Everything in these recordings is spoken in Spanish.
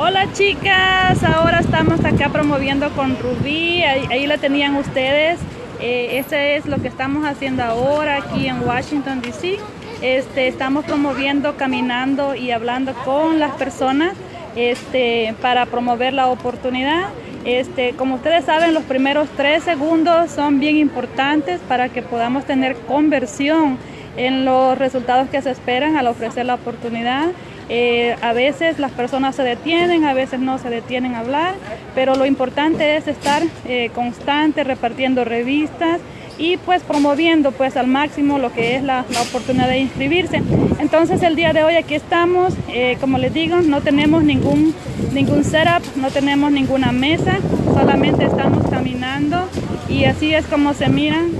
Hola chicas, ahora estamos acá promoviendo con Rubí, ahí, la tenían ustedes. Eh, este es lo que estamos haciendo ahora aquí en Washington DC. Este, estamos promoviendo, caminando y hablando con las personas este, para promover la oportunidad. Este, como ustedes saben, los primeros tres segundos son bien importantes para que podamos tener conversión en los resultados que se esperan al ofrecer la oportunidad. Eh, a veces las personas se detienen, a veces no se detienen a hablar, pero lo importante es estar eh, constante, repartiendo revistas y pues promoviendo pues al máximo lo que es la, oportunidad de inscribirse. Entonces el día de hoy aquí estamos, eh, como les digo, no tenemos ningún, ningún setup, no tenemos ninguna mesa, solamente estamos caminando y así es como se miran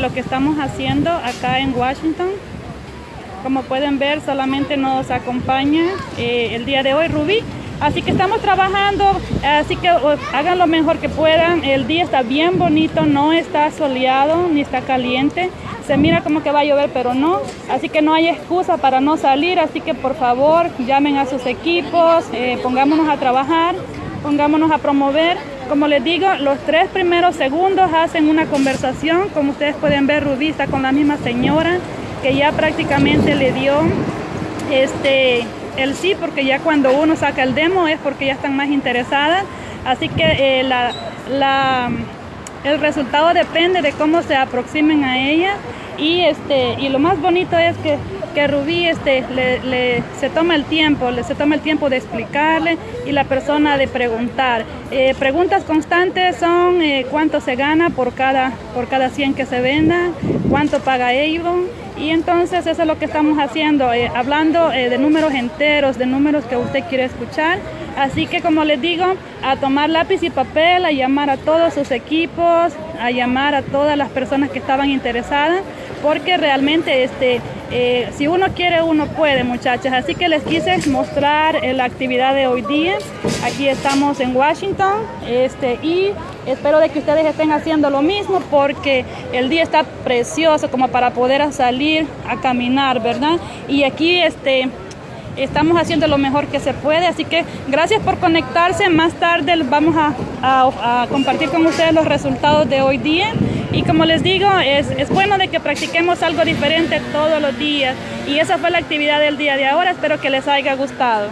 lo que estamos haciendo acá en Washington. Como pueden ver, solamente nos acompaña eh, el día de hoy Rubí. Así que estamos trabajando, así que hagan lo mejor que puedan. El día está bien bonito, no está soleado ni está caliente. Se mira como que va a llover, pero no. Así que no hay excusa para no salir. Así que por favor, llamen a sus equipos, eh, pongámonos a trabajar, pongámonos a promover. Como les digo, los tres primeros segundos hacen una conversación. Como ustedes pueden ver, Rubí está con la misma señora que ya prácticamente le dio este el sí, porque ya cuando uno saca el demo es porque ya están más interesadas. Así que eh, la, el resultado depende de cómo se aproximen a ella. Y, este, y lo más bonito es que, que Rubí este, le, se toma el tiempo, le, se toma el tiempo de explicarle y la persona de preguntar. Eh, preguntas constantes son eh, cuánto se gana por cada, por cada 100 que se venda, cuánto paga Avon y entonces eso es lo que estamos haciendo, eh, hablando eh, de números enteros, de números que usted quiere escuchar. Así que como les digo, a tomar lápiz y papel, a llamar a todos sus equipos, a llamar a todas las personas que estaban interesadas, porque realmente este, eh, si uno quiere, uno puede, muchachas. Así que les quise mostrar la actividad de hoy día. Aquí estamos en Washington este, y espero de que ustedes estén haciendo lo mismo porque el día está precioso como para poder salir a caminar, ¿verdad? Y aquí este estamos haciendo lo mejor que se puede, así que gracias por conectarse. Más tarde vamos a, compartir con ustedes los resultados de hoy día. Y como les digo, es, es, bueno de que practiquemos algo diferente todos los días. Y esa fue la actividad del día de ahora. Espero que les haya gustado.